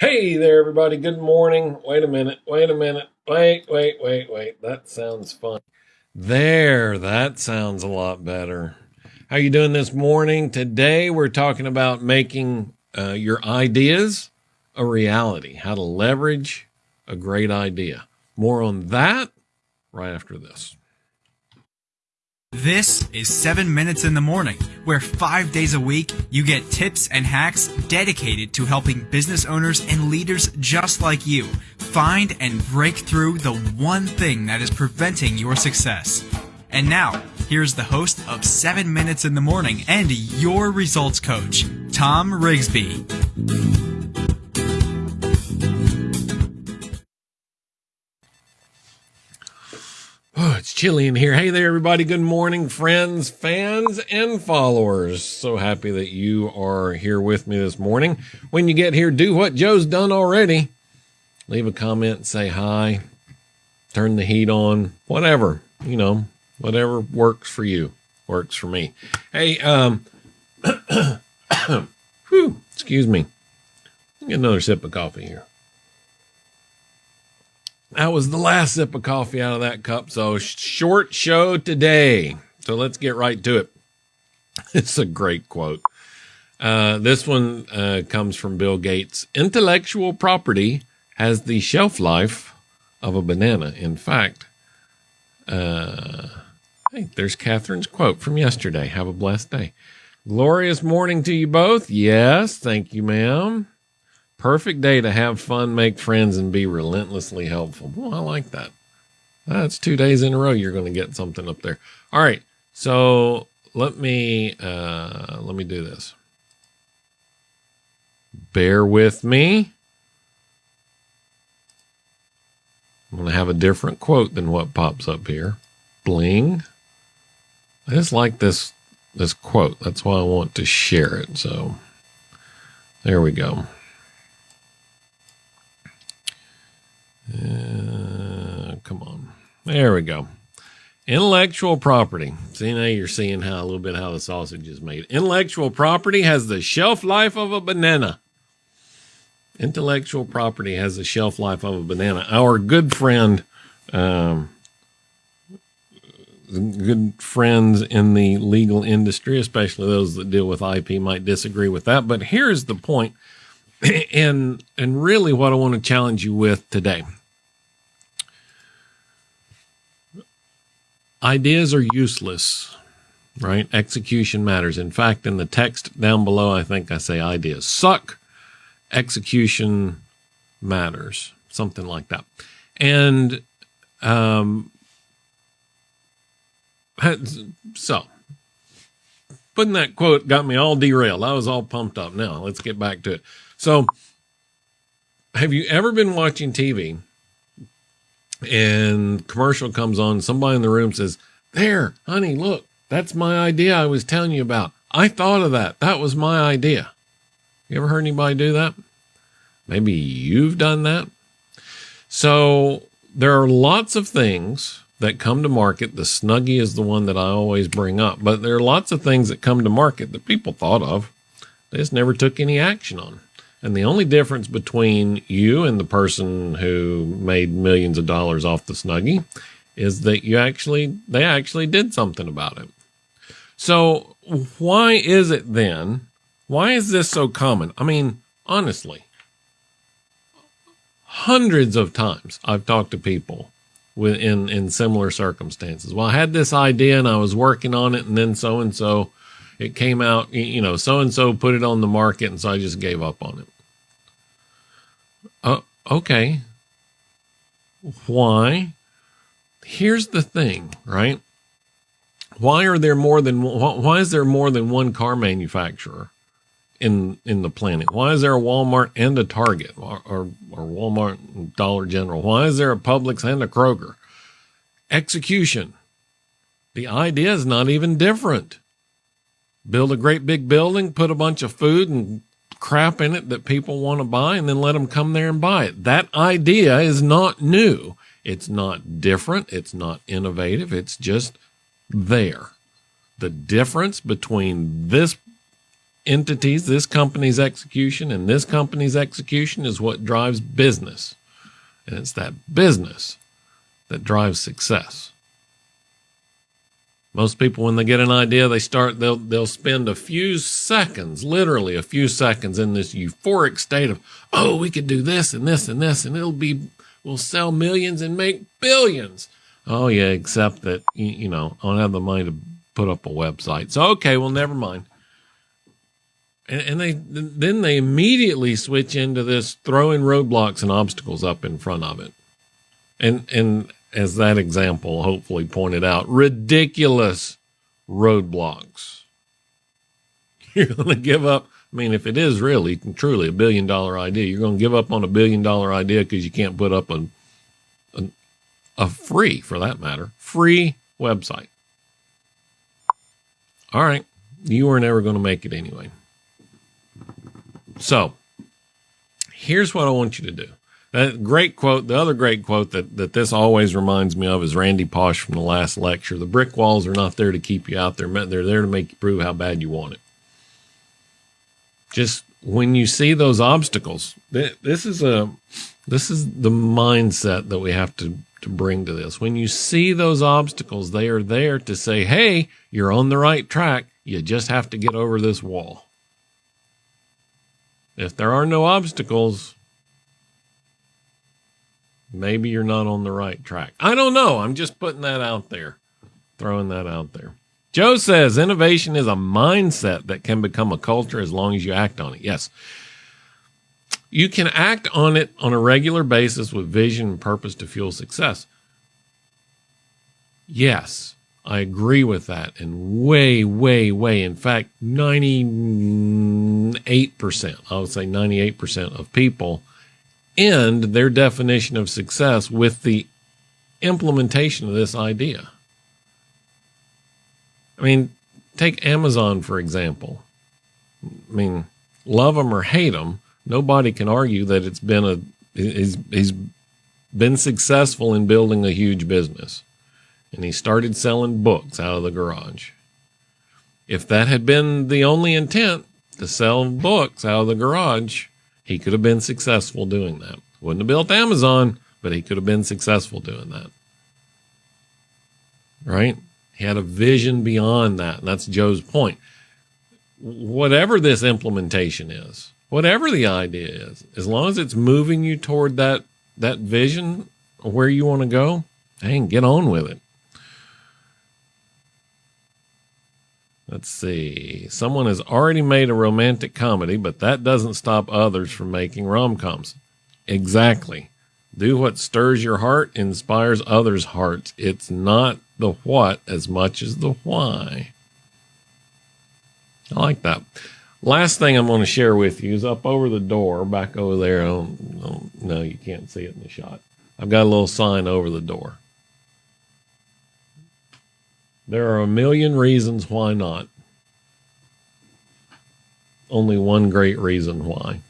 Hey there, everybody. Good morning. Wait a minute. Wait a minute. Wait, wait, wait, wait. That sounds fun. There, that sounds a lot better. How you doing this morning? Today we're talking about making uh, your ideas a reality. How to leverage a great idea. More on that right after this. This is 7 Minutes in the Morning, where five days a week you get tips and hacks dedicated to helping business owners and leaders just like you find and break through the one thing that is preventing your success. And now, here's the host of 7 Minutes in the Morning and your results coach, Tom Rigsby. Chilly in here. Hey there, everybody. Good morning, friends, fans, and followers. So happy that you are here with me this morning. When you get here, do what Joe's done already. Leave a comment, say hi, turn the heat on, whatever, you know, whatever works for you works for me. Hey, um, whew, excuse me. Get another sip of coffee here. That was the last sip of coffee out of that cup. So short show today. So let's get right to it. It's a great quote. Uh, this one uh, comes from Bill Gates. Intellectual property has the shelf life of a banana. In fact, uh, hey, there's Catherine's quote from yesterday. Have a blessed day. Glorious morning to you both. Yes, thank you, ma'am. Perfect day to have fun, make friends, and be relentlessly helpful. Well, I like that. That's two days in a row you're going to get something up there. All right. So let me uh, let me do this. Bear with me. I'm going to have a different quote than what pops up here. Bling. I just like this this quote. That's why I want to share it. So there we go. Uh, come on. There we go. Intellectual property. See now you're seeing how a little bit how the sausage is made. Intellectual property has the shelf life of a banana. Intellectual property has the shelf life of a banana. Our good friend, um, good friends in the legal industry, especially those that deal with IP, might disagree with that. But here's the point and and really what I want to challenge you with today. Ideas are useless, right? Execution matters. In fact, in the text down below, I think I say ideas suck, execution matters, something like that. And um, so putting that quote got me all derailed. I was all pumped up. Now let's get back to it. So, have you ever been watching TV and commercial comes on? Somebody in the room says, "There, honey, look, that's my idea I was telling you about. I thought of that. That was my idea." You ever heard anybody do that? Maybe you've done that. So, there are lots of things that come to market. The Snuggie is the one that I always bring up, but there are lots of things that come to market that people thought of. They just never took any action on. And the only difference between you and the person who made millions of dollars off the Snuggie is that you actually, they actually did something about it. So why is it then? Why is this so common? I mean, honestly, hundreds of times I've talked to people in, in similar circumstances. Well, I had this idea and I was working on it and then so and so it came out, you know, so and so put it on the market and so I just gave up on it. Oh, okay. Why? Here's the thing, right? Why are there more than why is there more than one car manufacturer in in the planet? Why is there a Walmart and a Target or or, or Walmart and Dollar General? Why is there a Publix and a Kroger? Execution. The idea is not even different. Build a great big building, put a bunch of food and crap in it that people want to buy and then let them come there and buy it. That idea is not new. It's not different. It's not innovative. It's just there. The difference between this entities, this company's execution and this company's execution is what drives business. And it's that business that drives success. Most people, when they get an idea, they start, they'll, they'll spend a few seconds, literally a few seconds in this euphoric state of, oh, we could do this and this and this, and it'll be, we'll sell millions and make billions. Oh, yeah, except that, you, know, I don't have the money to put up a website. So, okay, well, never mind. And, and they, then they immediately switch into this throwing roadblocks and obstacles up in front of it. And, and as that example hopefully pointed out, ridiculous roadblocks. You're going to give up. I mean, if it is really truly a billion dollar idea, you're going to give up on a billion dollar idea because you can't put up a, a, a free, for that matter, free website. All right. You were never going to make it anyway. So here's what I want you to do. That great quote. The other great quote that, that this always reminds me of is Randy Pausch from the last lecture. The brick walls are not there to keep you out there. They're there to make you prove how bad you want it. Just when you see those obstacles, this is a, this is the mindset that we have to, to bring to this. When you see those obstacles, they are there to say, Hey, you're on the right track. You just have to get over this wall. If there are no obstacles, maybe you're not on the right track. I don't know. I'm just putting that out there, throwing that out there. Joe says innovation is a mindset that can become a culture as long as you act on it. Yes. You can act on it on a regular basis with vision and purpose to fuel success. Yes, I agree with that. And way, way, way, in fact, 98%, I would say 98% of people end their definition of success with the implementation of this idea. I mean, take Amazon, for example. I mean, love them or hate them, nobody can argue that it's been a, he's, he's been successful in building a huge business. And he started selling books out of the garage. If that had been the only intent to sell books out of the garage, he could have been successful doing that. Wouldn't have built Amazon, but he could have been successful doing that. Right? He had a vision beyond that. And that's Joe's point. Whatever this implementation is, whatever the idea is, as long as it's moving you toward that, that vision where you want to go, hey, get on with it. Let's see. Someone has already made a romantic comedy, but that doesn't stop others from making rom coms. Exactly. Do what stirs your heart, inspires others' hearts. It's not the what as much as the why. I like that. Last thing I'm going to share with you is up over the door, back over there. I don't, I don't, no, you can't see it in the shot. I've got a little sign over the door. There are a million reasons why not. Only one great reason why.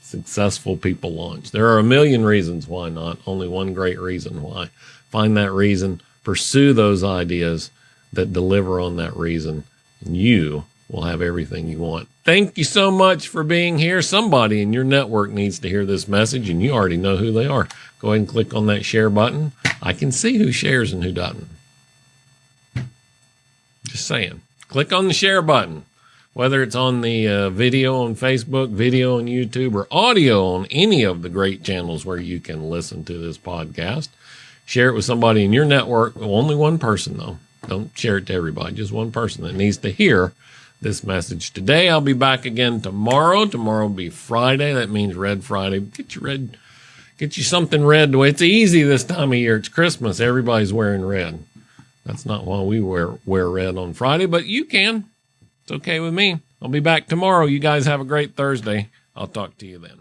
Successful people launch. There are a million reasons why not. Only one great reason why. Find that reason, pursue those ideas that deliver on that reason, and you will have everything you want. Thank you so much for being here. Somebody in your network needs to hear this message, and you already know who they are. Go ahead and click on that share button. I can see who shares and who doesn't. Just saying. Click on the share button, whether it's on the uh, video on Facebook, video on YouTube, or audio on any of the great channels where you can listen to this podcast. Share it with somebody in your network. Only one person, though. Don't share it to everybody, just one person that needs to hear this message today. I'll be back again tomorrow. Tomorrow will be Friday. That means Red Friday. Get your red, get you something red. It's easy this time of year. It's Christmas. Everybody's wearing red. That's not why we wear, wear red on Friday, but you can. It's okay with me. I'll be back tomorrow. You guys have a great Thursday. I'll talk to you then.